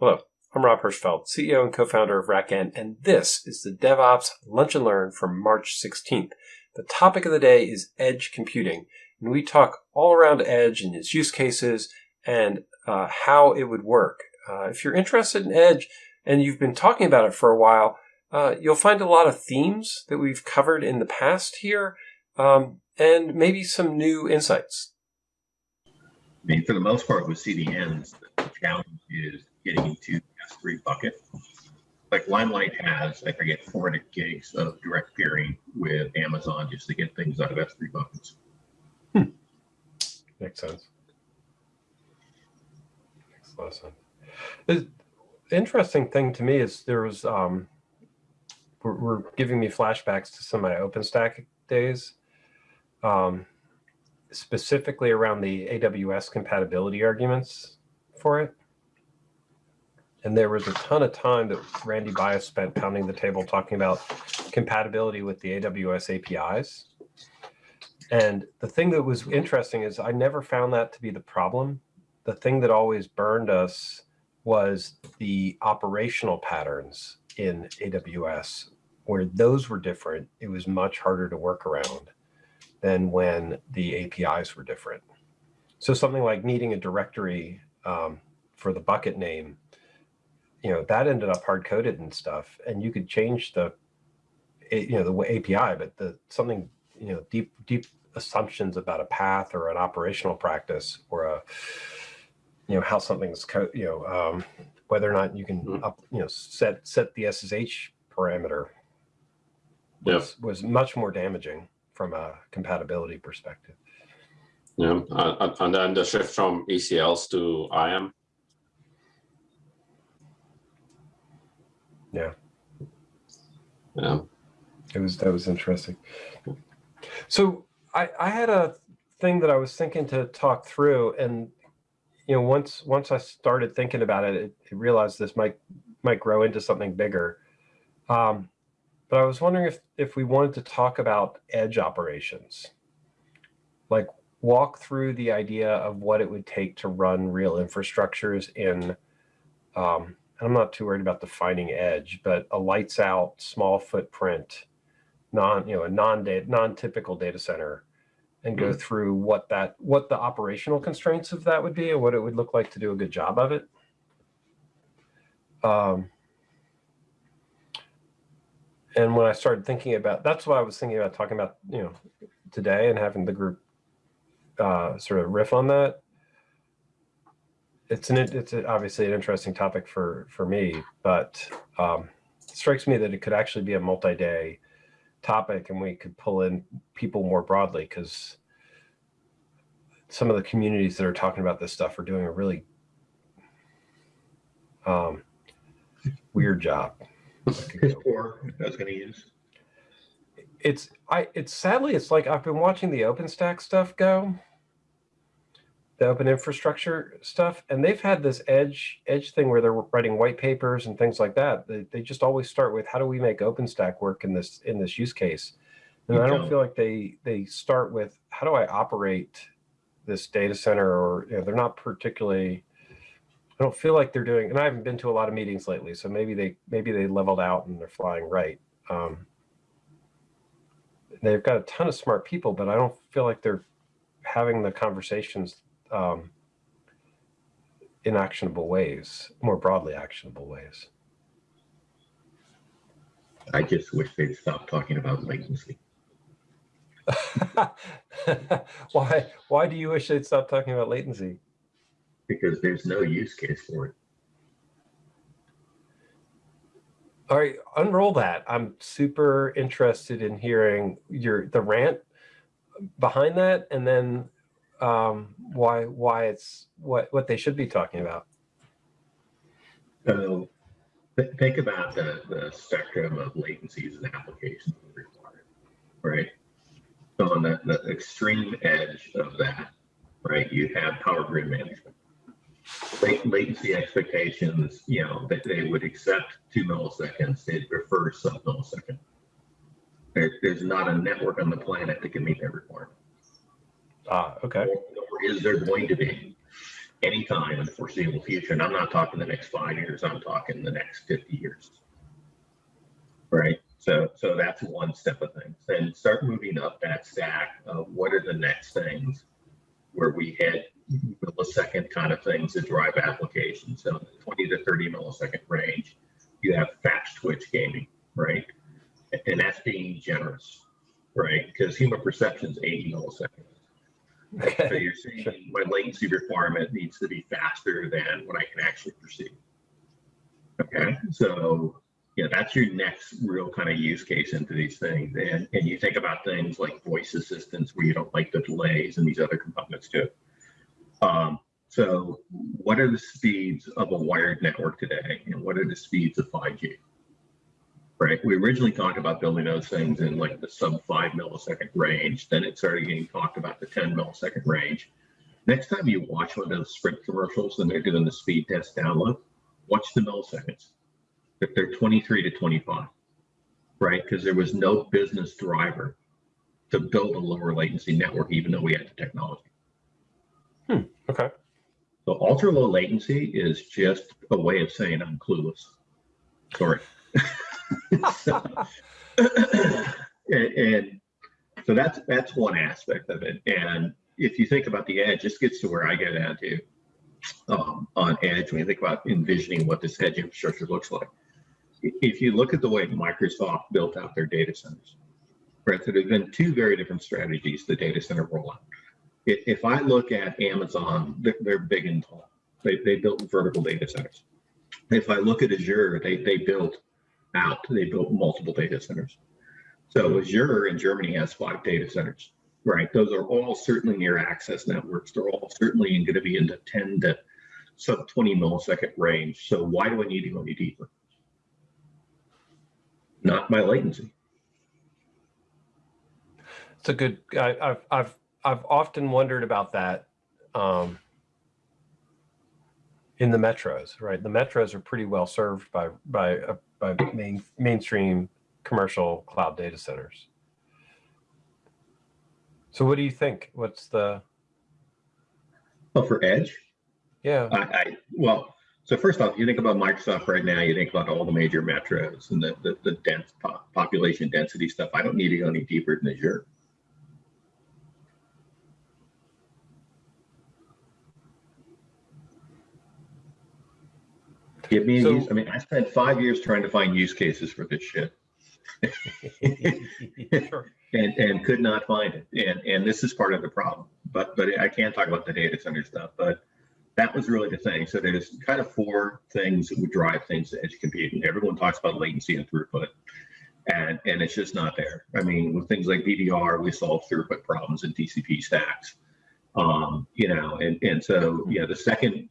Hello, I'm Rob Hirschfeld, CEO and co-founder of RackN, and this is the DevOps Lunch and Learn from March 16th. The topic of the day is edge computing, and we talk all around edge and its use cases and uh, how it would work. Uh, if you're interested in edge and you've been talking about it for a while, uh, you'll find a lot of themes that we've covered in the past here, um, and maybe some new insights. I mean, for the most part, with CDNs, the challenge is getting into S3 bucket. Like Limelight has, I forget, 400 gigs of direct peering with Amazon just to get things out of S3 buckets. Hmm. Makes sense. Makes a lot of sense. The interesting thing to me is there was um, were, were giving me flashbacks to some of my OpenStack days, um, specifically around the AWS compatibility arguments for it. And there was a ton of time that Randy Bias spent pounding the table talking about compatibility with the AWS APIs. And the thing that was interesting is I never found that to be the problem. The thing that always burned us was the operational patterns in AWS where those were different, it was much harder to work around than when the APIs were different. So something like needing a directory um, for the bucket name, you know, that ended up hard coded and stuff. And you could change the, you know, the API, but the something, you know, deep, deep assumptions about a path or an operational practice or a, you know, how something's, you know, um, whether or not you can, mm-hmm. up, you know, set set the SSH parameter was, yeah. was much more damaging from a compatibility perspective. Yeah, uh, and then the shift from ACLs to IAM. Yeah. Yeah. It was that was interesting. So I I had a thing that I was thinking to talk through, and you know once once I started thinking about it, it, it realized this might might grow into something bigger. Um, but I was wondering if, if we wanted to talk about edge operations, like walk through the idea of what it would take to run real infrastructures in, um, I'm not too worried about defining edge, but a lights out, small footprint, non, you know, a non-data, non-typical data center and go mm through what that, what the operational constraints of that would be and what it would look like to do a good job of it. Um, and when I started thinking about, that's why I was thinking about talking about, you know, today and having the group uh, sort of riff on that. It's an, it's obviously an interesting topic for, for me, but um, it strikes me that it could actually be a multi-day topic and we could pull in people more broadly because some of the communities that are talking about this stuff are doing a really um, weird job. Poor, I was gonna use. It's I it's sadly it's like I've been watching the OpenStack stuff go, the open infrastructure stuff, and they've had this edge edge thing where they're writing white papers and things like that. They, they just always start with how do we make OpenStack work in this in this use case, and you I don't, don't feel like they they start with how do I operate this data center or you know, they're not particularly I don't feel like they're doing, and I haven't been to a lot of meetings lately, so maybe they maybe they leveled out and they're flying right. Um, they've got a ton of smart people, but I don't feel like they're having the conversations um, in actionable ways, more broadly actionable ways. I just wish they'd stop talking about latency. why? Why do you wish they'd stop talking about latency? because there's no use case for it. All right, unroll that. I'm super interested in hearing your the rant behind that, and then um, why why it's what what they should be talking about. So th think about the, the spectrum of latencies and applications required, right? So on the, the extreme edge of that, right, you have power grid management latency expectations, you know, that they would accept two milliseconds, they'd prefer sub millisecond. There, there's not a network on the planet that can meet that requirement. Ah, okay. Or, is there going to be? anytime in the foreseeable future. And I'm not talking the next five years, I'm talking the next 50 years. Right? So, so that's one step of things. Then start moving up that stack of what are the next things where we hit millisecond kind of things that drive applications. So 20 to 30 millisecond range, you have fast twitch gaming, right? And that's being generous, right? Because human perception is 80 milliseconds. So you're saying my latency requirement needs to be faster than what I can actually perceive. Okay, so yeah, that's your next real kind of use case into these things. And, and you think about things like voice assistance where you don't like the delays and these other components too. Um, so what are the speeds of a wired network today? And what are the speeds of 5G? Right, we originally talked about building those things in like the sub five millisecond range. Then it started getting talked about the 10 millisecond range. Next time you watch one of those Sprint commercials and they're doing the speed test download, watch the milliseconds. If they're 23 to 25, right? Because there was no business driver to build a lower latency network, even though we had the technology. Hmm, okay. So ultra low latency is just a way of saying I'm clueless. Sorry. And, and so that's that's one aspect of it. And if you think about the edge, this gets to where I get at too. Um, on edge, when you think about envisioning what this edge infrastructure looks like, if you look at the way Microsoft built out their data centers, right? So there's been two very different strategies the data center rollout. If, if I look at Amazon, they're, they're big and tall. They, they built vertical data centers. If I look at Azure, they, they built out, they built multiple data centers. So Azure in Germany has five data centers, right? Those are all certainly near access networks. They're all certainly going to be in the 10 to sub 20 millisecond range. So why do I need to go any deeper? Not my latency. It's a good. I, I've I've I've often wondered about that. Um, in the metros, right? The metros are pretty well served by by uh, by main mainstream commercial cloud data centers. So, what do you think? What's the Well, for edge, yeah? I, I well, so first off, you think about Microsoft right now, you think about all the major metros and the, the, the dense po- population density stuff. I don't need to go any deeper than Azure. Give me, a So- use, I mean, I spent five years trying to find use cases for this shit Sure. and, and could not find it. And, and this is part of the problem, but, but I can't talk about the data center stuff, but that was really the thing. So there's kind of four things that would drive things to edge computing. Everyone talks about latency and throughput, and and it's just not there. I mean, with things like BBR, we solve throughput problems in TCP stacks. Um, you know, and and so yeah, the second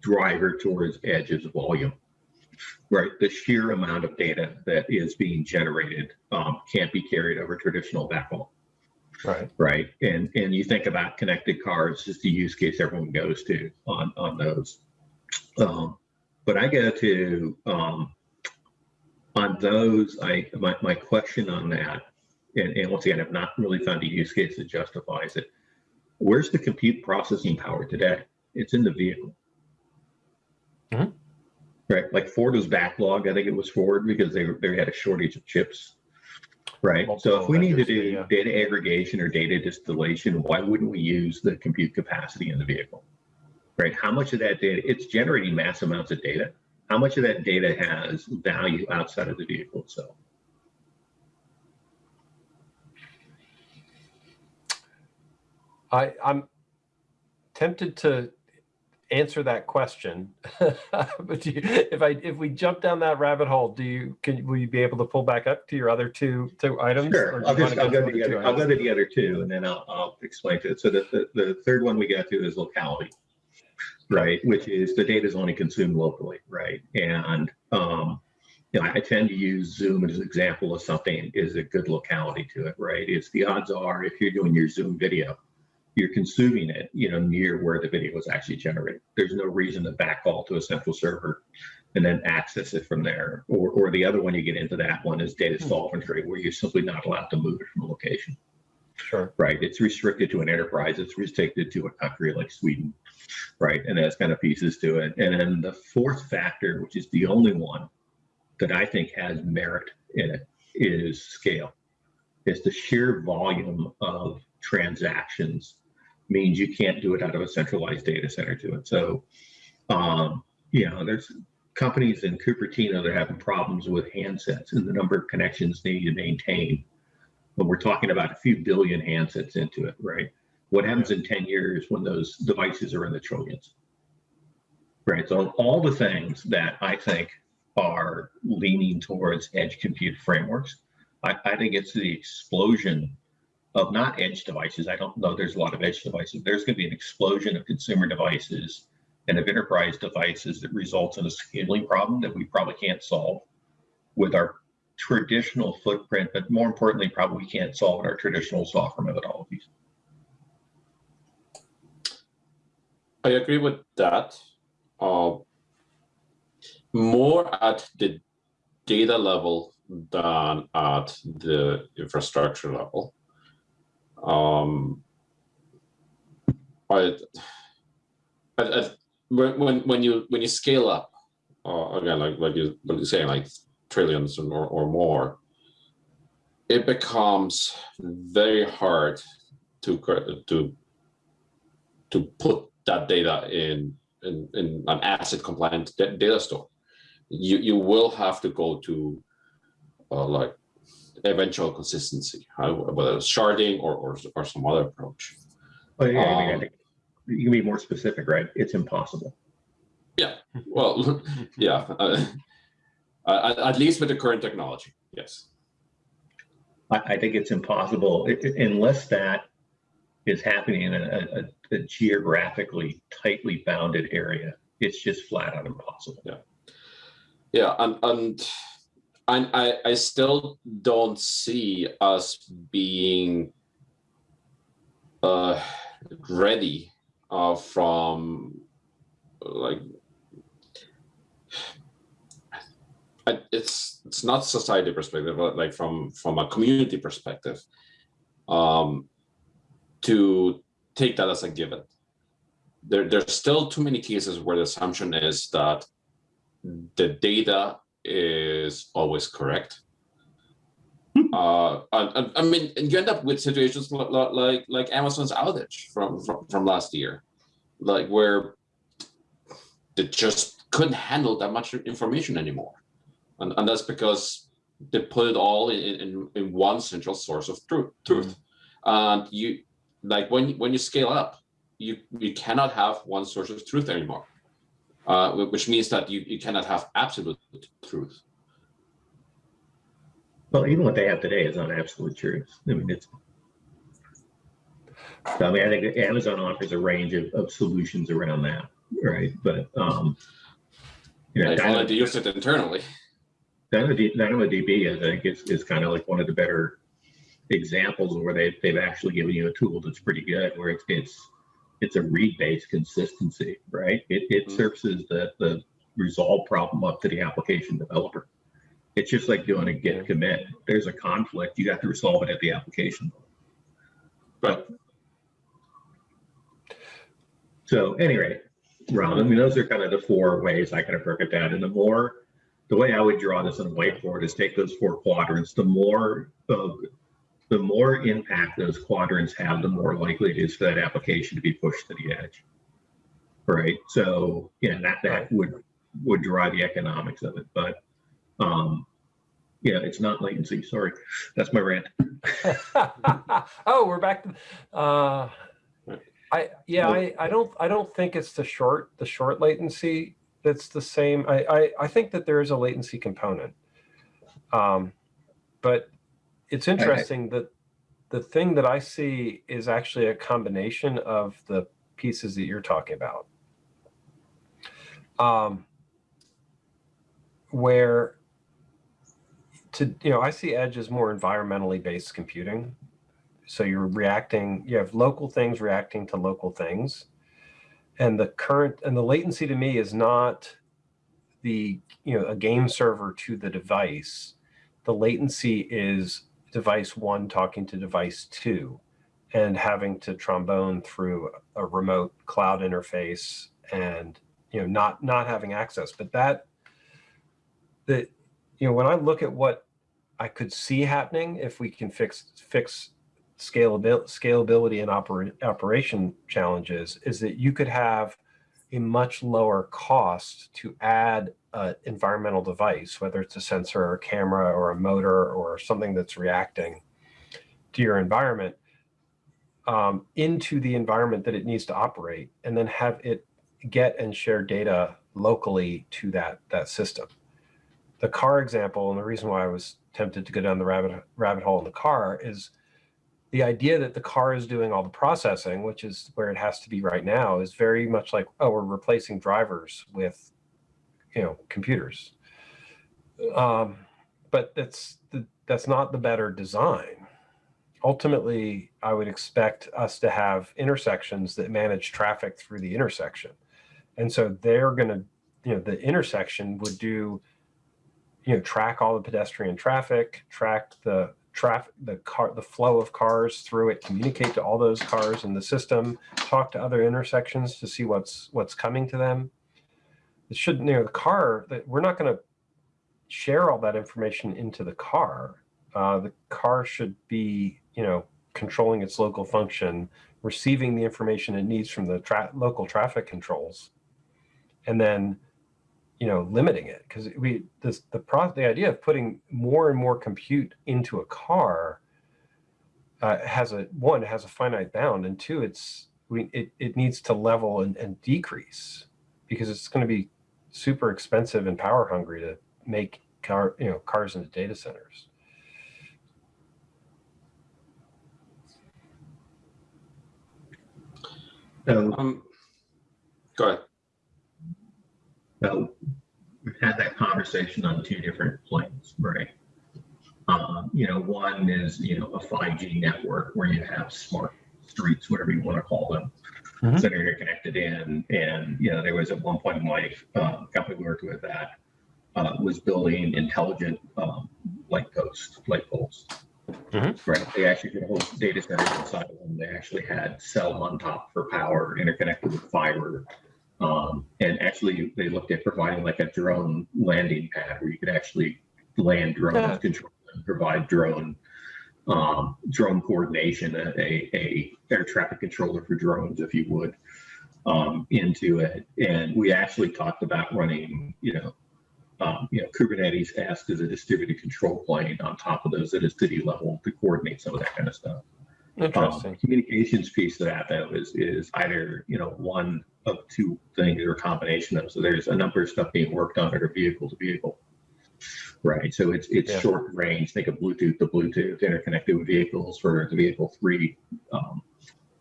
driver towards edge is volume. Right, the sheer amount of data that is being generated um, can't be carried over traditional backhaul Right. right? And and you think about connected cars, is the use case everyone goes to on on those. Um, but I go to um, on those. I my my question on that, and, and once again, I've not really found a use case that justifies it. Where's the compute processing power today? It's in the vehicle. Mhm. Right, like Ford was backlog. I think it was Ford because they they had a shortage of chips. Right. So if we need to do yeah. data aggregation or data distillation, why wouldn't we use the compute capacity in the vehicle? Right. How much of that data, it's generating mass amounts of data. How much of that data has value outside of the vehicle itself? I, I'm tempted to answer that question, but you, if I if we jump down that rabbit hole, do you can will you be able to pull back up to your other two two items? Sure. I'll just, I'll go to the other, I'll go to the other two and then I'll, I'll explain to it. So the, the, the third one we got to is locality. Right, which is the data is only consumed locally, right? And, um, you know, I tend to use Zoom as an example of something is a good locality to it, right? It's the odds are if you're doing your Zoom video, you're consuming it, you know, near where the video was actually generated. There's no reason to backhaul to a central server and then access it from there. Or, or the other one you get into that one is data Hmm. sovereignty, where you're simply not allowed to move it from a location. Sure. right? It's restricted to an enterprise. It's restricted to a country like Sweden, right? And that's kind of pieces to it. And then the fourth factor, which is the only one that I think has merit in it, is scale. It's the sheer volume of transactions means you can't do it out of a centralized data center to it. So, um, you know, there's companies in Cupertino that are having problems with handsets and the number of connections they need to maintain but we're talking about a few billion handsets into it, right? What happens in 10 years when those devices are in the trillions? Right. So all the things that I think are leaning towards edge compute frameworks, I, I think it's the explosion of not edge devices. I don't know there's a lot of edge devices. There's going to be an explosion of consumer devices and of enterprise devices that results in a scaling problem that we probably can't solve with our traditional footprint, but more importantly, probably can't solve in our traditional software methodologies. I agree with that. Uh, more at the data level than at the infrastructure level. Um, I, when when when you when you scale up, uh, again, like like you what you're saying, like trillions or, or more, it becomes very hard to to to put that data in in, in an ACID compliant data store. You you will have to go to uh, like eventual consistency, uh, whether it's sharding or, or or some other approach. Well, yeah, I mean, I Um, think you can be more specific, right? It's impossible. Yeah. Well, yeah, uh, at, at least with the current technology, yes. I, I think it's impossible i- i- unless that is happening in a, a, a geographically tightly bounded area. It's just flat out impossible. Yeah, Yeah. and and I I still don't see us being uh ready uh from like I- it's it's not society perspective but like from from a community perspective um to take that as a given. There there's still too many cases where the assumption is that the data is always correct. Uh, and- I mean, and you end up with situations li- li- like like Amazon's outage from from, from last year, like where they just couldn't handle that much information anymore, and and that's because they put it all in in, in one central source of truth. Truth, and you like when when you scale up, you you cannot have one source of truth anymore uh, which means that you, you cannot have absolute truth. Well, even what they have today is not absolute truth. I mean, it's. I mean, I think Amazon offers a range of, of solutions around that, right? But, um, you know, if Dyna- only to use it internally. DynamoD- DynamoDB, I think, is, is kind of like one of the better examples where they, they've actually given you a tool that's pretty good, where it's, it's, it's a read-based consistency, right? It, it Mhm. surfaces the, the resolve problem up to the application developer. It's just like doing a git commit. There's a conflict, you have to resolve it at the application. But So anyway, Ron, I mean, those are kind of the four ways I kind of broke it down. And the more, the way I would draw this on a whiteboard is take those four quadrants, the more of, the more impact those quadrants have, the more likely it is for that application to be pushed to the edge. Right? So, yeah, that, that would, would drive the economics of it. But, um, yeah, it's not latency. Sorry. That's my rant. oh, we're back to, uh, I, yeah, I, I don't, I don't think it's the short, the short latency that's the same. I, I, I think that there is a latency component. Um, but it's interesting that the thing that I see is actually a combination of the pieces that you're talking about. Um, where to, you know, I see edge as more environmentally based computing. So you're reacting, you have local things reacting to local things. And the current, and the latency to me is not the, you know, a game server to the device. The latency is device one talking to device two. and having to trombone through a remote cloud interface and you know not not having access but that that you know when i look at what i could see happening if we can fix fix scalability scalability and oper, operation challenges is that you could have a much lower cost to add an environmental device whether it's a sensor or a camera or a motor or something that's reacting to your environment um, into the environment that it needs to operate and then have it get and share data locally to that, that system. The car example, and the reason why I was tempted to go down the rabbit, rabbit hole in the car is the idea that the car is doing all the processing, which is where it has to be right now, is very much like, oh, we're replacing drivers with, you know, computers. Um, but that's the, that's not the better design ultimately, I would expect us to have intersections that manage traffic through the intersection. And so they're going to, you know, the intersection would do, you know, track all the pedestrian traffic, track the traffic, the car, the flow of cars through it, communicate to all those cars in the system, talk to other intersections to see what's what's coming to them. It should, you know, the car that we're not going to share all that information into the car. Uh, the car should be you know, controlling its local function, receiving the information it needs from the tra local traffic controls, and then, you know, limiting it. Because we, this, the pro the idea of putting more and more compute into a car uh, has a, one, has a finite bound, and two, it's, we, it, it needs to level and, and decrease because it's going to be super expensive and power hungry to make car, you know, cars into data centers. So, Um, go ahead. So we've had that conversation on two different planes, right? Um, you know, one is, you know, a 5G network where you have smart streets, whatever you want to call them, Mhm. that are connected in. And, you know, there was at one point my uh, company we worked with that uh, was building intelligent um, light posts, light poles. Mhm. Right. They actually could whole data centers inside of them. They actually had cell on top for power interconnected with fiber. Um, and actually, they looked at providing like a drone landing pad where you could actually land drones, control them, provide drone um, drone coordination, a, a, a air traffic controller for drones, if you would, um, into it. And we actually talked about running, you know, um, you know, Kubernetes asks as a distributed control plane on top of those at a city level to coordinate some of that kind of stuff. Um, Interesting. communications piece of that though is is either you know one of two things or a combination of. them. So there's a number of stuff being worked on that are vehicle to vehicle. Right. So it's it's Yeah. short range. Think of Bluetooth to Bluetooth interconnected with vehicles for the vehicle three. Um,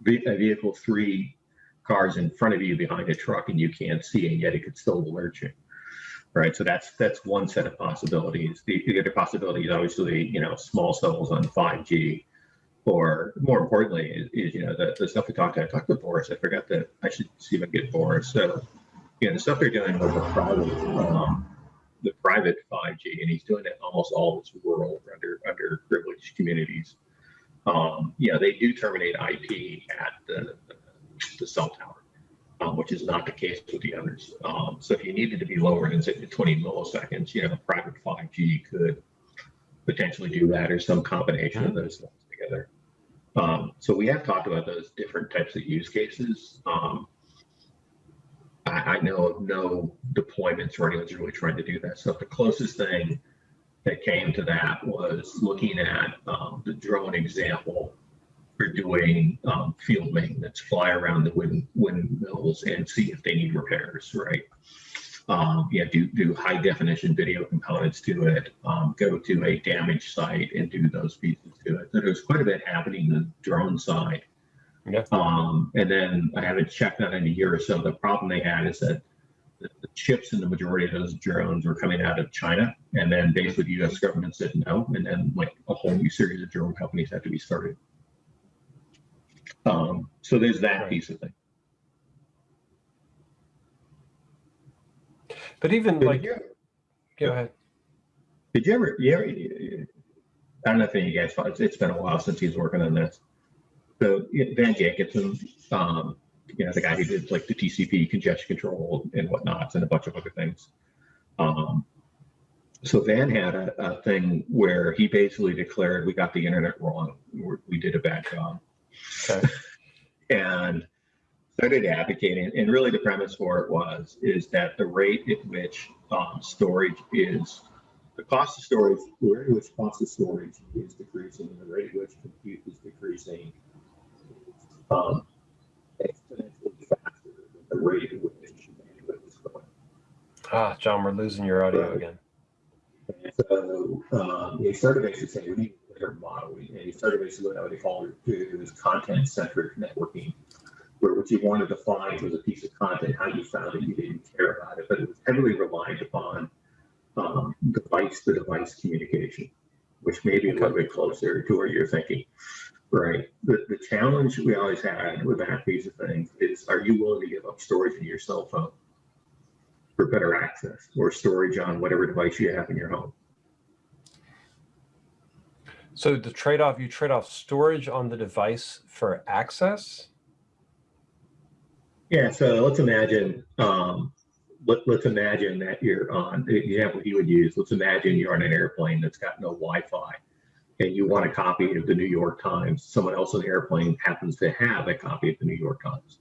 a vehicle three cars in front of you behind a truck and you can't see and yet it could still alert you. Right. So that's that's one set of possibilities. The, the other possibility is obviously, you know, small cells on 5G or more importantly is, is you know the, the stuff we talked. I talked to Boris. I forgot that I should see if I can get Boris. So you know the stuff they're doing with the private um, the private 5G, and he's doing it almost all this rural under under privileged communities. Um, you know they do terminate IP at the the cell tower, um, which is not the case with the others. Um, so if you needed to be lower than say 20 milliseconds, you know private 5G could potentially do that or some combination of those things together. Um, so we have talked about those different types of use cases. Um, I, I know of no deployments where anyone's really trying to do that. So the closest thing that came to that was looking at um, the drone example for doing um, field maintenance, fly around the wind, windmills and see if they need repairs, right? Um, yeah, do, do high definition video components to it, um, go to a damaged site and do those pieces to it. So there's quite a bit happening on the drone side. Yeah. Um, and then I haven't checked on it in a year or so. The problem they had is that the, the chips in the majority of those drones were coming out of China. And then basically the US government said no. And then like a whole new series of drone companies had to be started. Um, so there's that Right. piece of thing. But even Did like, you- go ahead. Did you ever, you ever, I don't know if any of you guys, it's- it's been a while since he's working on this. So Van Jacobson, um, you know, the guy who did like the TCP congestion control and whatnots and a bunch of other things. Um, so Van had a, a thing where he basically declared we got the internet wrong. We're, we did a bad job. Okay. and started advocating. And really, the premise for it was is that the rate at which um, storage is the cost of storage, the rate at which cost of storage is decreasing, and the rate at which compute is decreasing, um, exponentially faster than the rate at which bandwidth is growing. Ah, John, we're losing your audio again. And so um, he started basically saying we need a different model, and he started basically what they call was content-centric networking, where what you wanted to find was a piece of content, how you found it, you didn't care about it, but it was heavily reliant upon um, device-to-device communication, which may be a little bit closer to where you're thinking. Right. The, the challenge we always had with that piece of things is, are you willing to give up storage in your cell phone? for better access or storage on whatever device you have in your home. So the trade-off, you trade off storage on the device for access? Yeah, so let's imagine, um, let, let's imagine that you're on, the example you would use, let's imagine you're on an airplane that's got no Wi-Fi and you want a copy of the New York Times. Someone else on the airplane happens to have a copy of the New York Times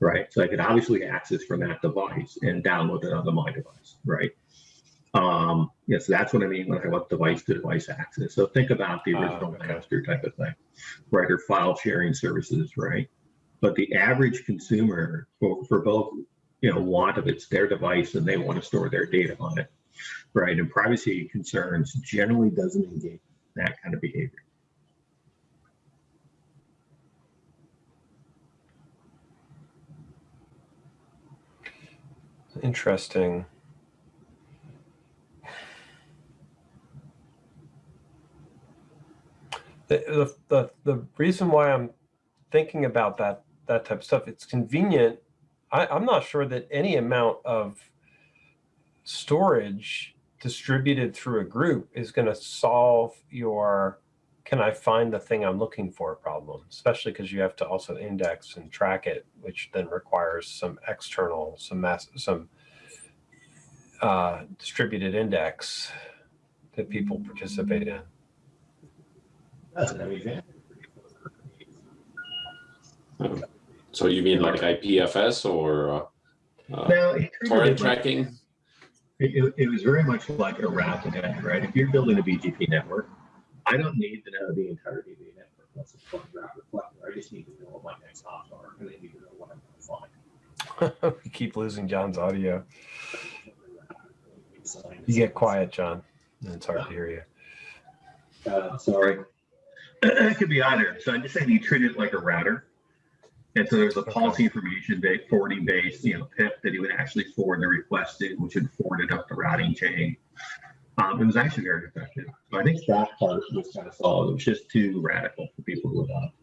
right? So I could obviously access from that device and download it onto my device, right? Um, yes, that's what I mean when I want device to device access. So think about the Ah, original okay. Napster type of thing, right? Or file sharing services, right? But the average consumer for, for both, you know, want of it's their device and they want to store their data on it, right? And privacy concerns generally doesn't engage that kind of behavior. Interesting. The, the, the, the reason why I'm thinking about that, that type of stuff, it's convenient. I, I'm not sure that any amount of storage distributed through a group is going to solve your can I find the thing I'm looking for problem, especially because you have to also index and track it, which then requires some external, some mass, some uh, distributed index that people participate in. That's an have any advantage. So you mean like IPFS or uh, uh, Now, torrent it like- tracking? It, it, it was very much like a route to net, right? If you're building a BGP network, I don't need to know the entire of the network. That's a fun route reflector. I just need to know what my next hops are, and I need to know what I'm going to find. we keep losing John's audio. You get quiet, John. and It's hard to hear you. Uh, sorry. it could be either. So I'm just saying you treat it like a router. And so there's a policy information based forwarding based, you know, PIP that he would actually forward the request to, which would forward it up the routing chain. Um, it was actually very effective. So I think that part was kind of solid. It was just too radical for people to adopt.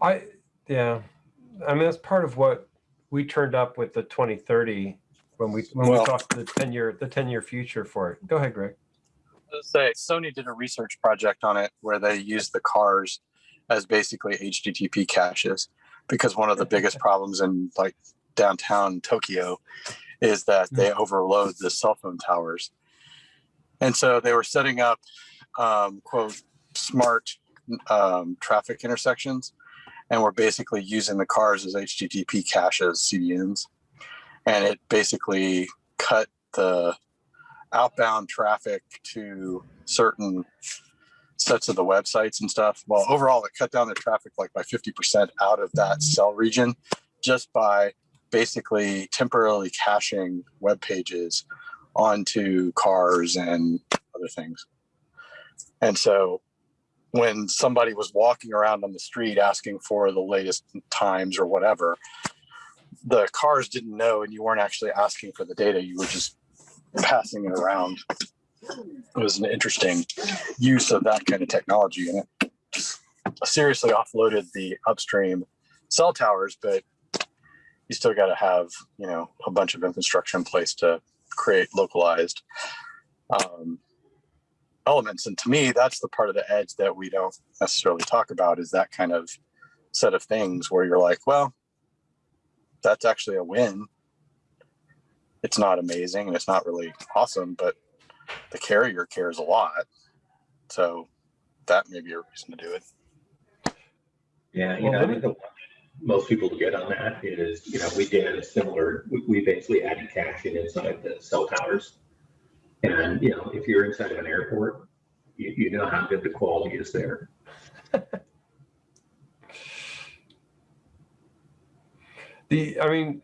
I, yeah, I mean, that's part of what we turned up with the 2030 when we, when we Well- talked the 10 year, the 10 year future for it. Go ahead, Greg. say Sony did a research project on it where they used the cars as basically HTTP caches because one of the biggest problems in like downtown Tokyo is that they overload the cell phone towers. And so they were setting up um, quote smart um, traffic intersections and we're basically using the cars as HTTP caches, CDNs. And it basically cut the outbound traffic to certain sets of the websites and stuff. Well, overall, it cut down the traffic like by 50% out of that cell region just by basically temporarily caching web pages onto cars and other things. And so when somebody was walking around on the street asking for the latest times or whatever, the cars didn't know and you weren't actually asking for the data. You were just passing it around. It was an interesting use of that kind of technology, and it seriously offloaded the upstream cell towers. But you still got to have you know a bunch of infrastructure in place to create localized um, elements. And to me, that's the part of the edge that we don't necessarily talk about is that kind of set of things where you're like, well, that's actually a win. It's not amazing and it's not really awesome, but the carrier cares a lot. So that may be a reason to do it. Yeah, you Well, know, I think the one most people get on that is, you know, we did a similar, we, we basically added caching inside the cell towers. And, you know, if you're inside of an airport, you, you know how good the quality is there. The, I mean,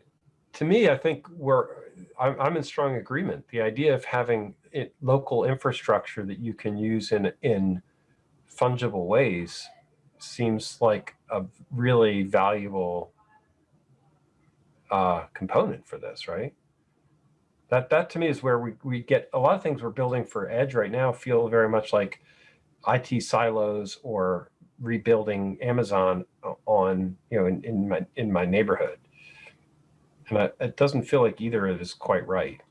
to me, I think we're, I'm, I'm in strong agreement. The idea of having it, local infrastructure that you can use in, in fungible ways seems like a really valuable uh, component for this, right? That, that to me is where we, we get, a lot of things we're building for edge right now feel very much like IT silos or rebuilding Amazon on, you know, in, in my, in my neighborhood. I, it doesn't feel like either of is quite right.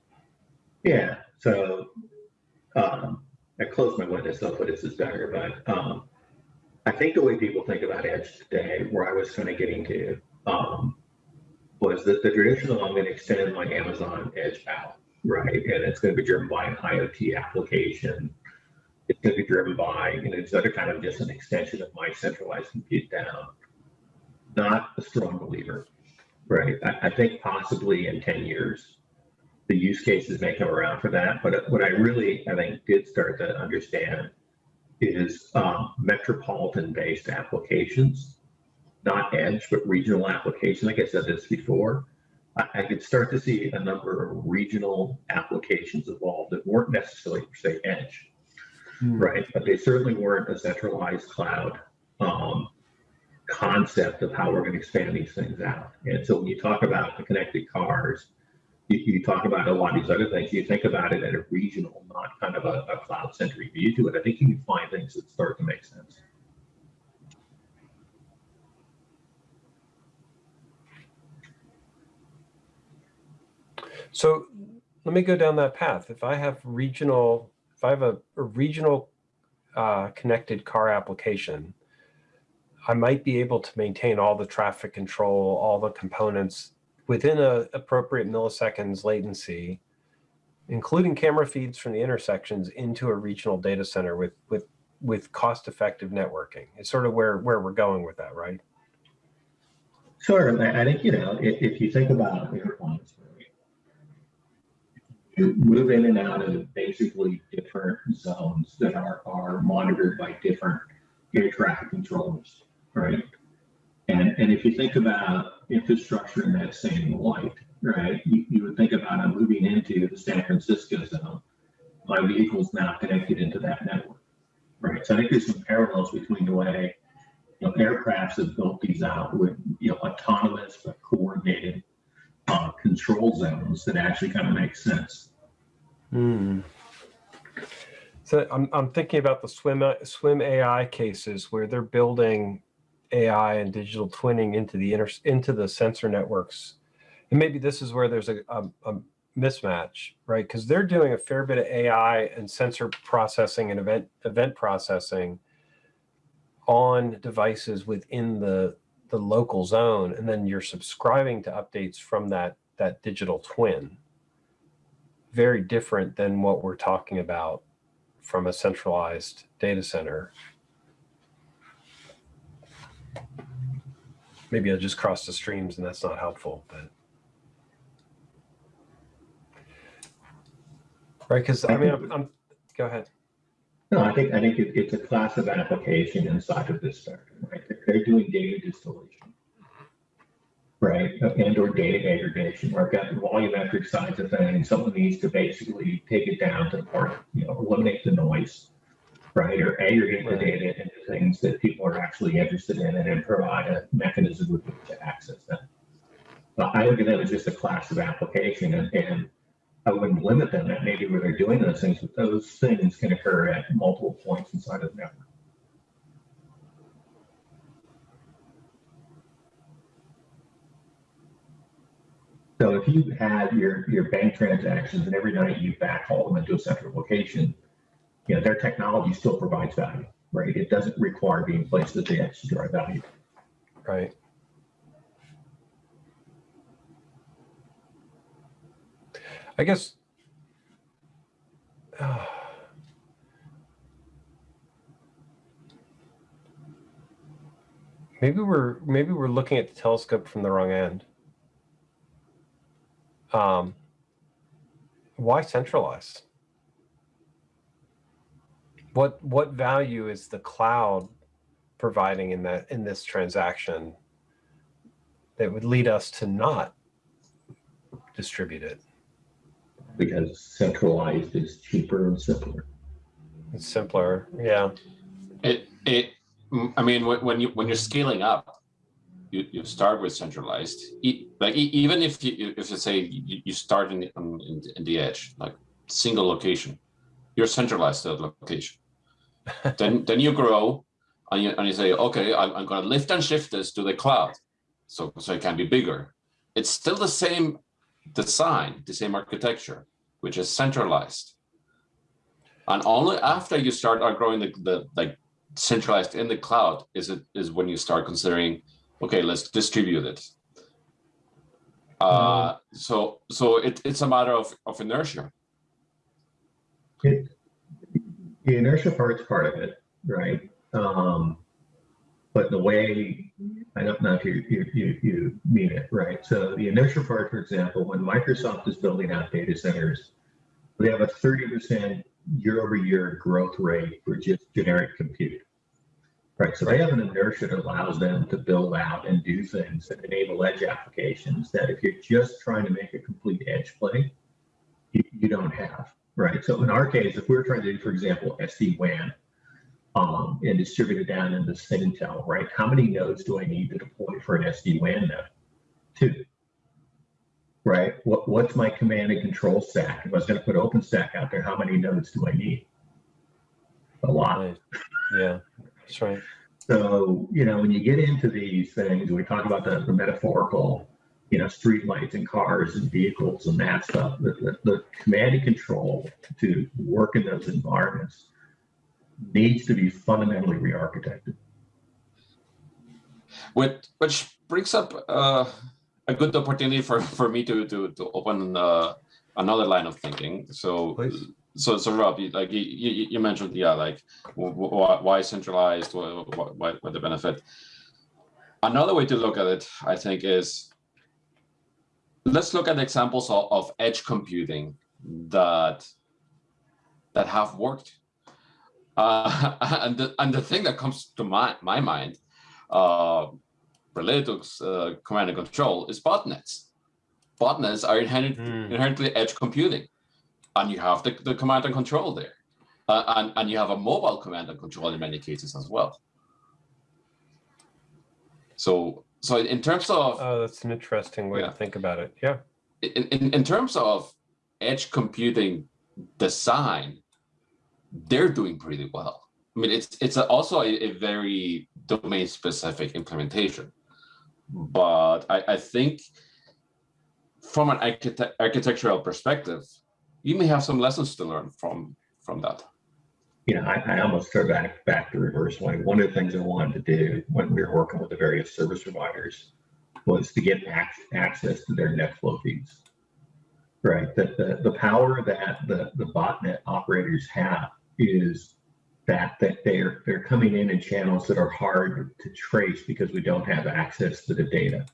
Yeah, so, um, I closed my window, so hopefully this is better, but, um, I think the way people think about edge today, where I was kind of getting to, um, was that the traditional, I'm going to extend my Amazon edge out, right? And it's going to be driven by an IoT application. It's going to be driven by, you know, it's other kind of just an extension of my centralized compute down. Not a strong believer, right? I, I think possibly in 10 years, the use cases may come around for that. But what I really, I think, did start to understand is um, metropolitan-based applications, not edge, but regional application. Like I said this before, I, I could start to see a number of regional applications evolve that weren't necessarily, say, edge, right? But they certainly weren't a centralized cloud um, concept of how we're going to expand these things out. And so when you talk about the connected cars, you, you talk about a lot of these other things, you think about it at a regional, not kind of a, a cloud-centric view to it. I think you can find things that start to make sense. So let me go down that path. If I have regional, if I have a, a regional uh, connected car application, I might be able to maintain all the traffic control, all the components within a appropriate milliseconds latency, including camera feeds from the intersections into a regional data center with with with cost-effective networking. It's sort of where where we're going with that, right? Sure. I think, you know, if, if you think about airplanes, you move in and out of basically different zones that are, are monitored by different air traffic controllers, right? And, and if you think about infrastructure in that same light, right, you, you would think about I'm moving into the San Francisco zone. My vehicle's now connected into that network, right? So I think there's some parallels between the way you know, aircrafts have built these out with, you know, autonomous but coordinated uh, control zones that actually kind of make sense. Hmm. So I'm, I'm thinking about the swim, swim AI cases where they're building AI and digital twinning into the inter, into the sensor networks. And maybe this is where there's a, a, a mismatch, right? Because they're doing a fair bit of AI and sensor processing and event, event processing on devices within the, the local zone. And then you're subscribing to updates from that, that digital twin very different than what we're talking about from a centralized data center. Maybe I just crossed the streams and that's not helpful, but. Right, because I mean, I'm, I'm, go ahead. No, I think I think it, it's a class of application inside of this spectrum, right? They're, doing data distillation, right, uh, and or data aggregation. Or got the volumetric sides of things. Someone needs to basically take it down to the part, you know, eliminate the noise, right, or aggregate the data into things that people are actually interested in, and then provide a mechanism with which to access them. But I look at that as just a class of application, and, and I wouldn't limit them at maybe where they're doing those things, but those things can occur at multiple points inside of the network. So if you had your, your bank transactions and every night you backhaul them into a central location, you know, their technology still provides value, right? It doesn't require being placed at the edge to drive value. Right. I guess. uh, maybe we're maybe we're looking at the telescope from the wrong end. Um, why centralized? What what value is the cloud providing in that in this transaction that would lead us to not distribute it? Because centralized is cheaper and simpler. It's simpler. Yeah. It it I mean when, when you when you're scaling up, you, you start with centralized. Like e- even if you if you say you, you start in the, in, the- in the edge, like single location, you're centralized to that location. Then then you grow and you and you say, okay, I'm, I'm gonna lift and shift this to the cloud. So so it can be bigger. It's still the same design, the same architecture, which is centralized. And only after you start growing the, the like centralized in the cloud is it is when you start considering, okay, let's distribute it. Uh, so so it, it's a matter of, of inertia. It, the inertia part's part of it, right? Um, but the way I don't know if you, you you you mean it right. So the inertia part, for example, when Microsoft is building out data centers, they have a thirty percent year-over-year growth rate for just generic compute. Right. So they have an inertia that allows them to build out and do things that enable edge applications that if you're just trying to make a complete edge play, you, you don't have. Right. So in our case, if we're trying to do, for example, SD-WAN um, and distribute it down into Intel, right? How many nodes do I need to deploy for an SD-WAN node? Two. Right. What, what's my command and control stack? If I was going to put OpenStack out there, how many nodes do I need? A lot. Right. Yeah. That's right. So, you know, when you get into these things, we talk about the, the metaphorical, you know, street lights and cars and vehicles and that stuff, the, the, the command and control to work in those environments needs to be fundamentally re-architected. Which which brings up uh, a good opportunity for, for me to to to open uh, another line of thinking. So Please. so so Rob, you, like you, you, you mentioned, yeah, like wh- wh- why, why centralized? Why, why, why the benefit? Another way to look at it, I think, is let's look at examples of, of edge computing that that have worked. Uh, and the and the thing that comes to my my mind, uh, related to uh, command and control, is botnets. Botnets are inherent, Hmm. inherently edge computing, and you have the, the command and control there, uh, and and you have a mobile command and control in many cases as well. So so in terms of Oh, that's an interesting way Yeah. to think about it. Yeah. in, in, in terms of edge computing design, they're doing pretty well. I mean, it's it's also a, a very domain specific implementation, but I, I think from an architect, architectural perspective, you may have some lessons to learn from from that. You know, I, I almost throw back back to reverse way. One of the things I wanted to do when we were working with the various service providers was to get ac- access to their NetFlow feeds. Right. That the, the power that the, the botnet operators have is that that they're they're coming in in channels that are hard to trace because we don't have access to the data.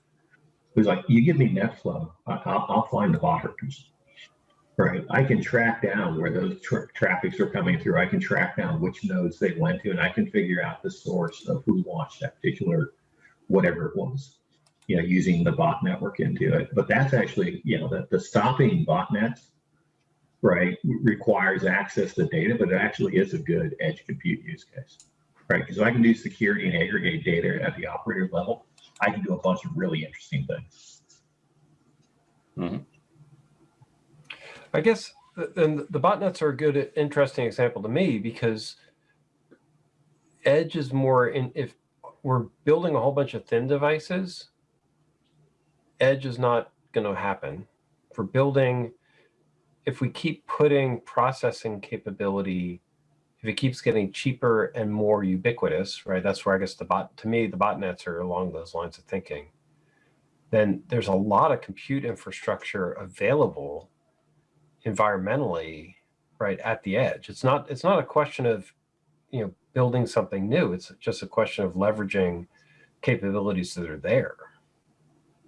It was like, you give me NetFlow, I'll, I'll find the bottlenecks. Right. I can track down where those tra- traffics are coming through. I can track down which nodes they went to, and I can figure out the source of who launched that particular whatever it was. You know, using the bot network into it. But that's actually, you know, the, the stopping botnets, right, requires access to data, but it actually is a good edge compute use case. Right. Because I can do security and aggregate data at the operator level, I can do a bunch of really interesting things. Mm-hmm. I guess, the botnets are a good, interesting example to me because Edge is more in, if we're building a whole bunch of thin devices, Edge is not going to happen. For building, if we keep putting processing capability if it keeps getting cheaper and more ubiquitous, right? That's where I guess the bot, to me, the botnets are along those lines of thinking. Then there's a lot of compute infrastructure available environmentally, right at the edge. It's not, it's not a question of, you know, building something new. It's just a question of leveraging capabilities that are there.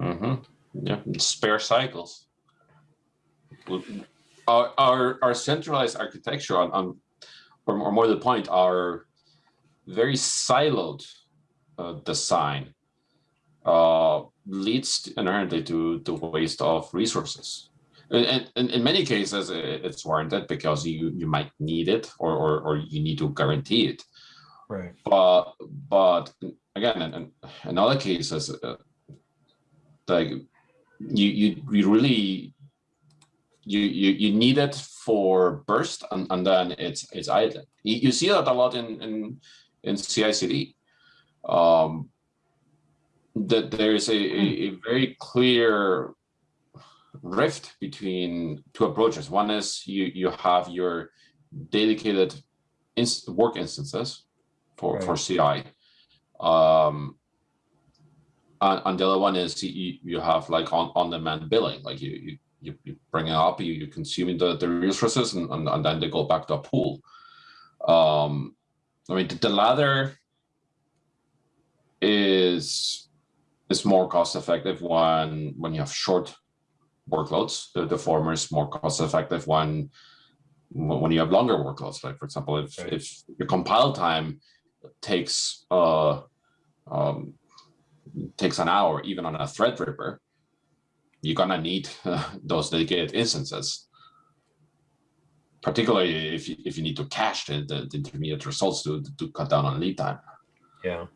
Mm-hmm. Yeah, spare cycles. Our, our, our centralized architecture on, on or, or more to the point, our very siloed uh, design uh, leads inherently to the waste of resources. And, and in many cases, it's warranted because you, you might need it or, or, or you need to guarantee it. Right. But but again, in, in other cases, uh, like you you you really you you you need it for burst and, and then it's it's idling. You, you see that a lot in in in CI/CD. Um, that there is a, a, a very clear rift between two approaches. One is you you have your dedicated inst work instances for Right. for CI. Um, and, and the other one is you, you have like on on demand billing, like you you you, bring it up, you you consuming the, the resources, and, and and then they go back to a pool. Um, I mean the, the latter is is more cost effective when when you have short workloads. The, the former is more cost effective when when you have longer workloads. Like for example, if Right. if your compile time takes uh um takes an hour even on a threadripper, you're gonna need those dedicated instances. Particularly if you, if you need to cache the, the, the intermediate results to, to cut down on lead time Yeah.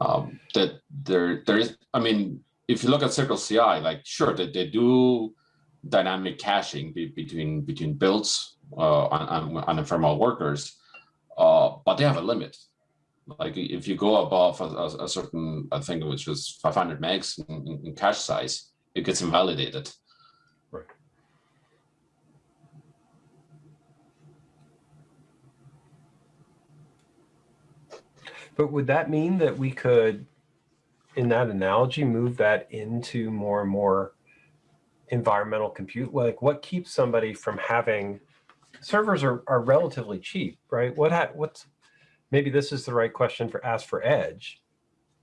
um, that there there is i mean if you look at CircleCI like sure that they do dynamic caching be, between between builds uh, on, on, ephemeral workers uh, but they have a limit like if you go above a, a, certain i think which was 500 megs in, in cache size it gets invalidated Right. But would that mean that we could, in that analogy, move that into more and more environmental compute? Like what keeps somebody from having, servers are, are relatively cheap, right? What, ha- what's, maybe this is the right question for ask for edge,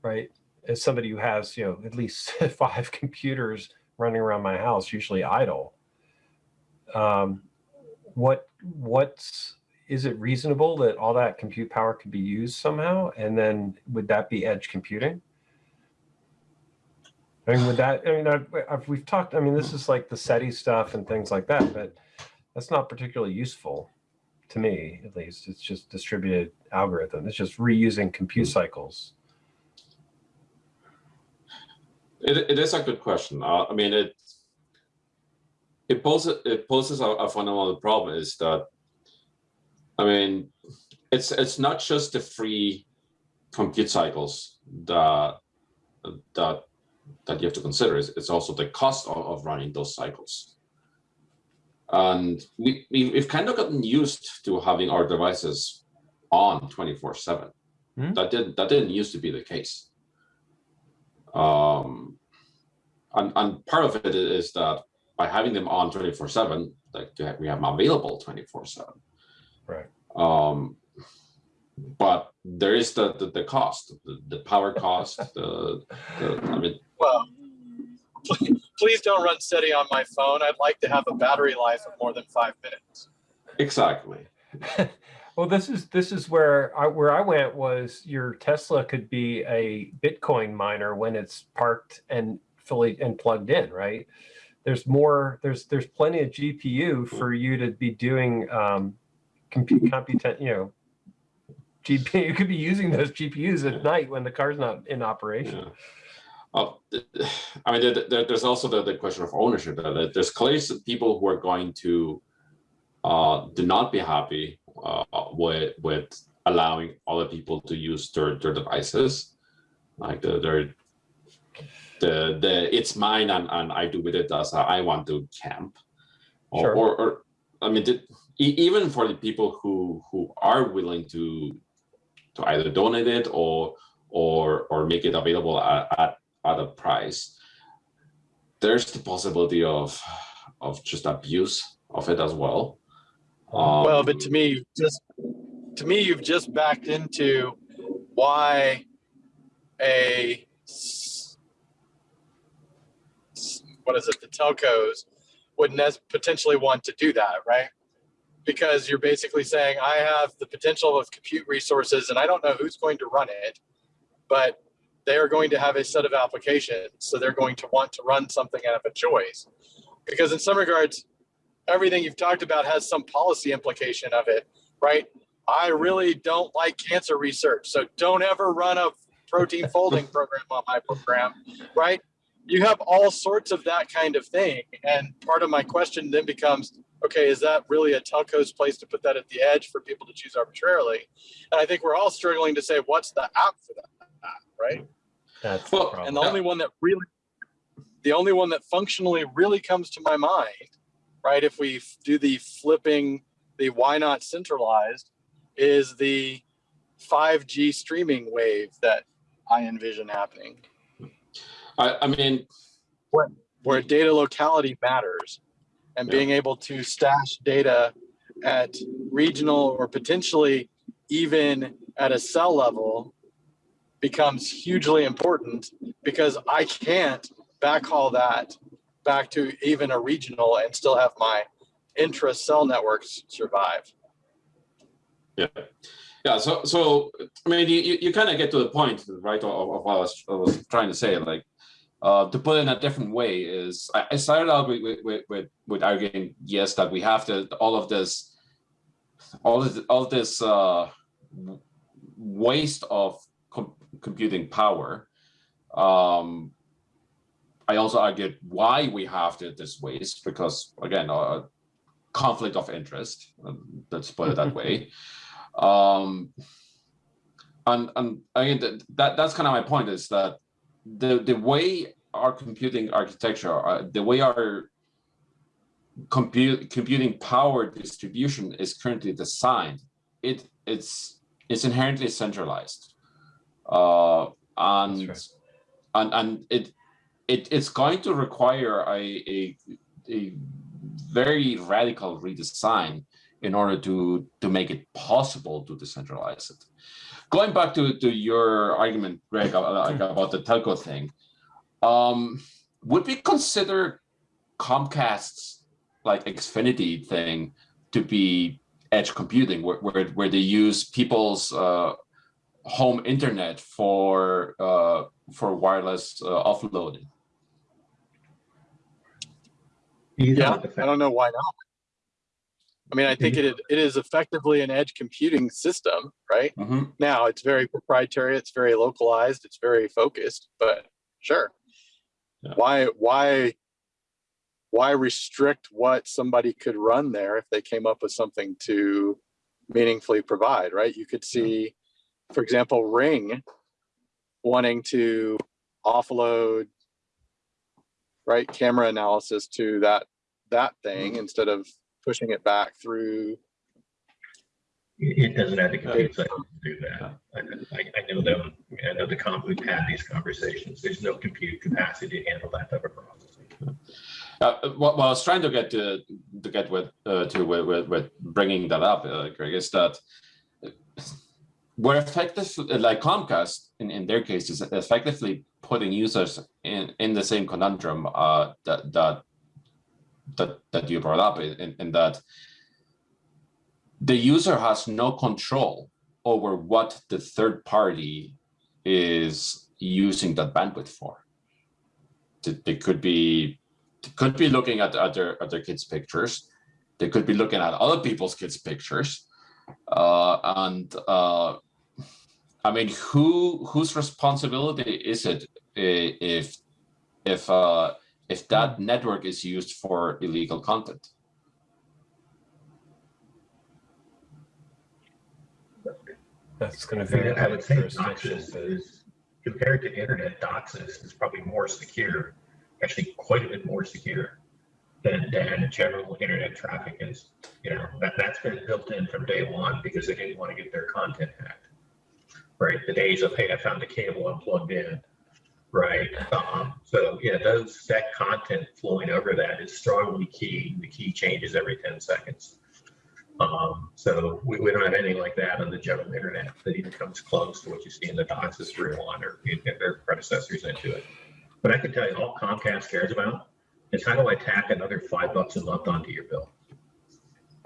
right? As somebody who has, you know, at least five computers running around my house, usually idle. Um, what, what's, is it reasonable that all that compute power could be used somehow? And then would that be edge computing? I mean, would that, I mean, I've, I've, we've talked, I mean, this is like the SETI stuff and things like that, but that's not particularly useful to me, at least. It's just distributed algorithm. It's just reusing compute cycles. It, it is a good question. Uh, I mean, it it poses it poses a, a fundamental problem is that I mean, it's it's not just the free compute cycles that that that you have to consider. is, it's also the cost of, of running those cycles. And we, we we've kind of gotten used to having our devices on 24 seven. Hmm. That didn't that didn't used to be the case. Um, and, and part of it is that by having them on 24 seven, like we have them available 24 seven. Right. Um, but there is the, the, the cost, the, the power cost, the, the, I mean, Well, please, please don't run SETI on my phone. I'd like to have a battery life of more than five minutes. exactly. Well, this is this is where I where I went was your Tesla could be a Bitcoin miner when it's parked and fully and plugged in, right? There's more. There's there's plenty of GPU for you to be doing um, compute computent. You know, GPU. You could be using those GPUs at night when the car's not in operation. Yeah. Uh, I mean, there, there- there's also the, the question of ownership. that- There's clearly some people who are going to uh, do not be happy uh, with with allowing other people to use their, their devices, like the their the the it's mine and, and I do with it as I want to camp, or Sure. or, or I mean, did, e- even for the people who who are willing to to either donate it or or or make it available at at, at a price, there's the possibility of of just abuse of it as well. Um, Well, but to me, just to me, you've just backed into why a what is it? The telcos would potentially want to do that, right? Because you're basically saying I have the potential of compute resources, and I don't know who's going to run it, but they are going to have a set of applications, so they're going to want to run something out of a choice. Because in some regards, everything you've talked about has some policy implication of it, right? I really don't like cancer research, so don't ever run a protein folding program on my program, right? You have all sorts of that kind of thing. And part of my question then becomes, okay, is that really a telco's place to put that at the edge for people to choose arbitrarily? And I think we're all struggling to say, what's the app for that, right? That's the Well, problem. And the only one that really, the only one that functionally really comes to my mind, right, if we do the flipping, the why not centralized, is the 5G streaming wave that I envision happening, I, I mean, where data locality matters and Yeah. being able to stash data at regional or potentially even at a cell level becomes hugely important because I can't backhaul that back to even a regional and still have my intra cell networks survive. Yeah, yeah. So, so I mean, you, you, kind of get to the point, right, of, of what I was, I was trying to say. Like, uh, to put it in a different way is, I, I started out with, with, with, with arguing, yes, that we have to all of this, all of, all of this uh, waste of computing power. Um, I also argued why we have to, this waste because, again, uh, conflict of interest. um, Let's put it that way um and and again that, that that's kind of my point is that the the way our computing architecture uh, the way our compute computing power distribution is currently designed it it's it's inherently centralized uh and That's and and it it it's going to require a a, a very radical redesign in order to to make it possible to decentralize it. Going back to to your argument, Greg, about, like, about the telco thing, um, would we consider Comcast's like Xfinity thing to be edge computing, where where, where they use people's uh, home internet for uh, for wireless uh, offloading? Yeah, I don't know why not. I mean, I think it it is effectively an edge computing system, right? Mhm. Now it's very proprietary, it's very localized, it's very focused, but sure. Yeah. Why why why restrict what somebody could run there if they came up with something to meaningfully provide, right? You could see, for example, Ring wanting to offload right camera analysis to that that thing instead of pushing it back through It it doesn't have the compute Yeah. cycle to do that. I, I, I know them, I know the comp, we've had these conversations. There's no compute capacity to handle that type of processing. Uh, what, what I was trying to get to to get with uh, to with, with, with bringing that up, uh, Greg, is that we're effective like Comcast in, in their case is effectively putting users in, in the same conundrum uh, that that that that you brought up in, in, that the user has no control over what the third party is using that bandwidth for. They- could be they could be looking at, other their kids' pictures. They could be looking at other people's kids' pictures. Uh, and uh, I mean, who whose responsibility is it if if uh, if that network is used for illegal content? That's going to be. mean, vary I would say jurisdiction. DOCSIS is, compared to internet, DOCSIS is probably more secure, actually quite a bit more secure. than, than general internet traffic is. You know, that, that's been built in from day one because they didn't want to get their content hacked. Right, the days of, hey, I found a cable, I'm plugged in. Right, um, so yeah, those, that content flowing over that is strongly key. The key changes every ten seconds. Um, so we, we don't have anything like that on the general internet that even comes close to what you see in the DOCSIS 301 or their predecessors into it. But I can tell you, all Comcast cares about is how do I tack another five bucks a month onto your bill?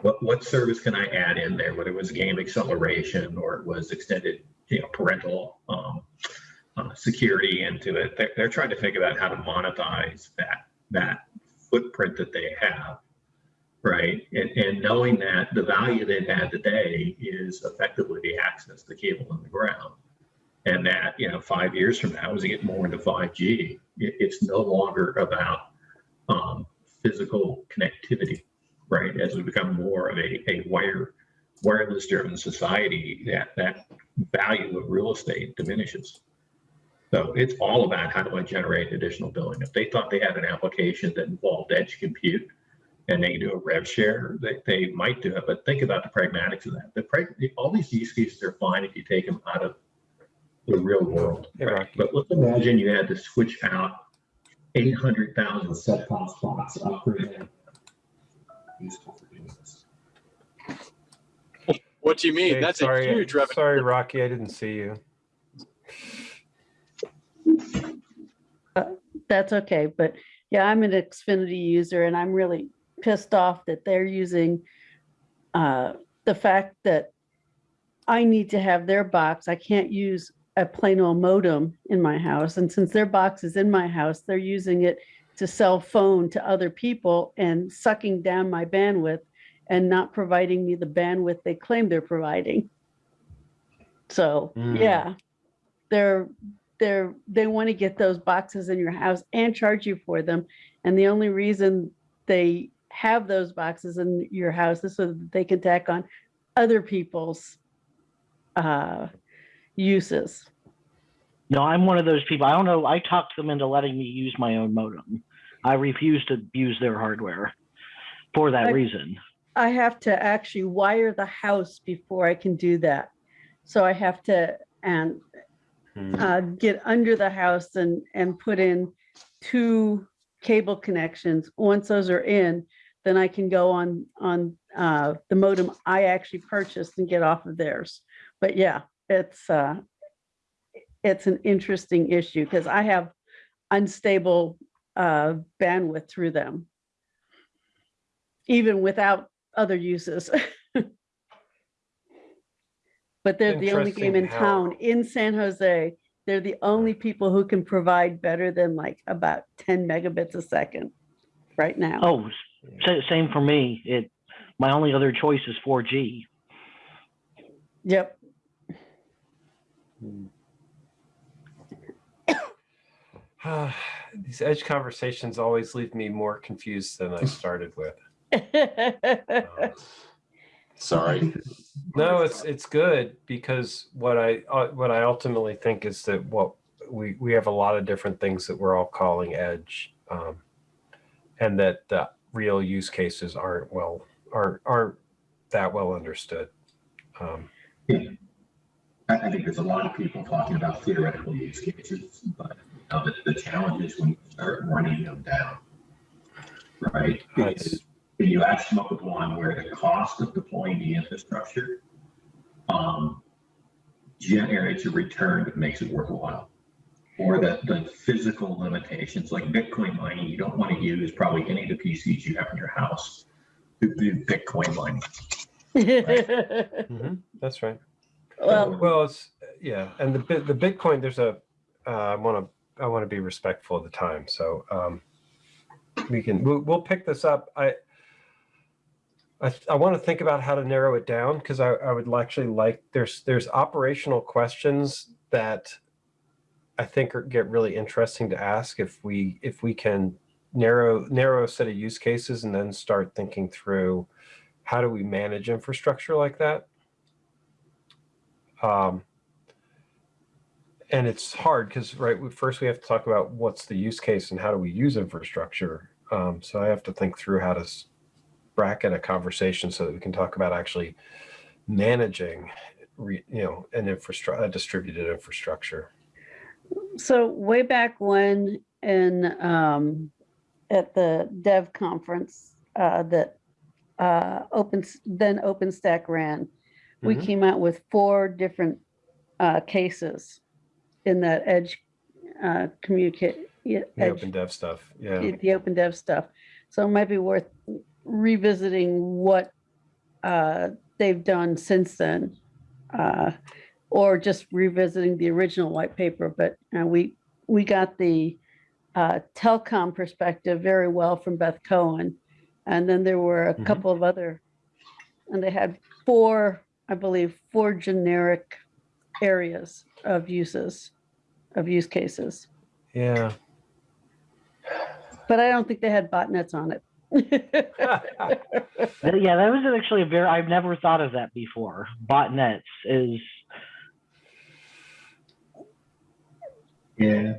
What, what service can I add in there, whether it was game acceleration or it was extended, you know, parental um, uh, security into it? They're, they're trying to think about how to monetize that, that footprint that they have right? And, and knowing that the value they've had today is effectively the access, the cable in the ground. And that, you know, five years from now, as we get more into 5G, it, it's no longer about um, physical connectivity, right? As we become more of a, a wire, wireless driven society, that, that value of real estate diminishes. So it's all about how do I generate additional billing? If they thought they had an application that involved edge compute, and they do a rev share, they, they might do it, but think about the pragmatics of that. The, all these use cases are fine if you take them out of the real world. Right? Rocky. But let's imagine you had to switch out 800,000 set-top spots, upgrade them. Useful for doing this. What do you mean? Hey, That's sorry, a huge revenue. Sorry, Rocky, I didn't see you. That's okay, but yeah, I'm an Xfinity user and I'm really pissed off that they're using uh, the fact that I need to have their box. I can't use a plain old modem in my house. And since their box is in my house, they're using it to sell phone to other people and sucking down my bandwidth and not providing me the bandwidth they claim they're providing. So, Mm. yeah, they're they're they want to get those boxes in your house and charge you for them and the only reason they have those boxes in your house is so that they can tack on other people's uh uses No, I'm one of those people. I don't know. I talked them into letting me use my own modem. I refuse to use their hardware for that I- reason. I have to actually wire the house before i can do that so i have to and Hmm. uh, get under the house and, and put in two cable connections. Once those are in, then I can go on, on uh, the modem I actually purchased and get off of theirs. But yeah, it's, uh, it's an interesting issue because I have unstable uh, bandwidth through them. Even without other uses. But they're the only game in how- town in San Jose. They're the only people who can provide better than like about ten megabits a second right now. Oh, same for me. It, my only other choice is 4G. Yep. Hmm. These edge conversations always leave me more confused than I started with. Sorry. No, it's it's good because what I uh, what I ultimately think is that what we we have a lot of different things that we're all calling edge, um, and that the real use cases aren't well aren't aren't that well understood. Um, I, I think there's a lot of people talking about theoretical use cases, but you know, the, the challenge is when you start running them down. Right? That's- Is When you actually come up with one where the cost of deploying the infrastructure um, generates a return that makes it worthwhile. Or that the physical limitations, like Bitcoin mining, you don't want to use probably any of the PCs you have in your house to do Bitcoin mining. mhm, that's right. Well, Well, it's yeah, and the the Bitcoin. There's a uh, I want to I want to be respectful of the time, so um, we can we'll, we'll pick this up. I I, I want to think about how to narrow it down because I, I would actually like there's there's operational questions that I think are, get really interesting to ask if we if we can narrow narrow a set of use cases and then start thinking through how do we manage infrastructure like that. Um, and it's hard because right first we have to talk about what's the use case and how do we use infrastructure Um, so I have to think through how to bracket a conversation so that we can talk about actually managing, re, you know, an infrastructure, a distributed infrastructure. So way back when in, um, at the dev conference, uh, that, uh, open, then OpenStack ran, we Mhm. came out with four different, uh, cases in that edge, uh, communicate. The open dev stuff. Yeah. the the open dev stuff. So it might be worth revisiting what uh, they've done since then. uh, Or just revisiting the original white paper, but uh, we, we got the uh, telecom perspective very well from Beth Cohen. And then there were a Mhm. couple of other, and they had four, I believe, four generic areas of uses, of use cases. Yeah. But I don't think they had botnets on it. Th- Yeah, that was actually a very, I've never thought of that before. Botnets is, Yeah.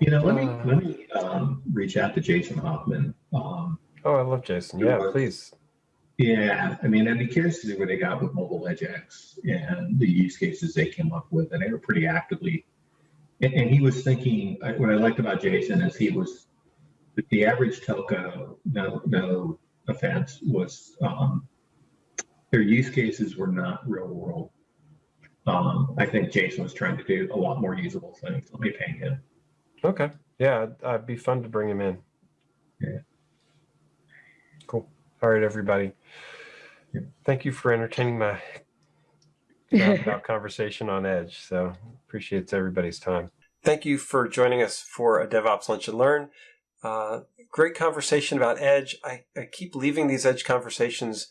You know, let me Uh. let me um, reach out to Jason Hoffman. Um, oh, I love Jason. Yeah, please. yeah, I mean, I'd be curious to see what they got with MobiledgeX and the use cases they came up with, and they were pretty actively. And, and he was thinking. What I liked about Jason is he was the average telco. No, no offense, was um, their use cases were not real world. Um, I think Jason was trying to do a lot more usable things. Let me ping him. Okay. Yeah, it'd, be fun to bring him in. Yeah. Cool. All right, everybody. Yeah. Thank you for entertaining my conversation on Edge. So appreciates everybody's time. Thank you for joining us for a DevOps Lunch and Learn. Uh, great conversation about Edge. I, I keep leaving these Edge conversations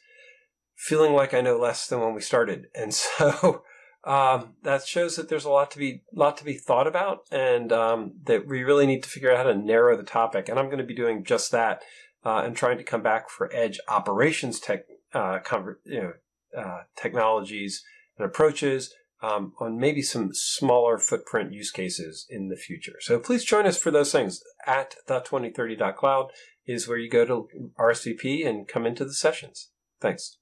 feeling like I know less than when we started, and so um, that shows that there's a lot to be lot to be thought about, and um, that we really need to figure out how to narrow the topic. And I'm going to be doing just that, uh, and trying to come back for Edge operations tech, uh, you know, uh, technologies and approaches um, on maybe some smaller footprint use cases in the future. So please join us for those things. At the2030.cloud is where you go to RSVP and come into the sessions. Thanks.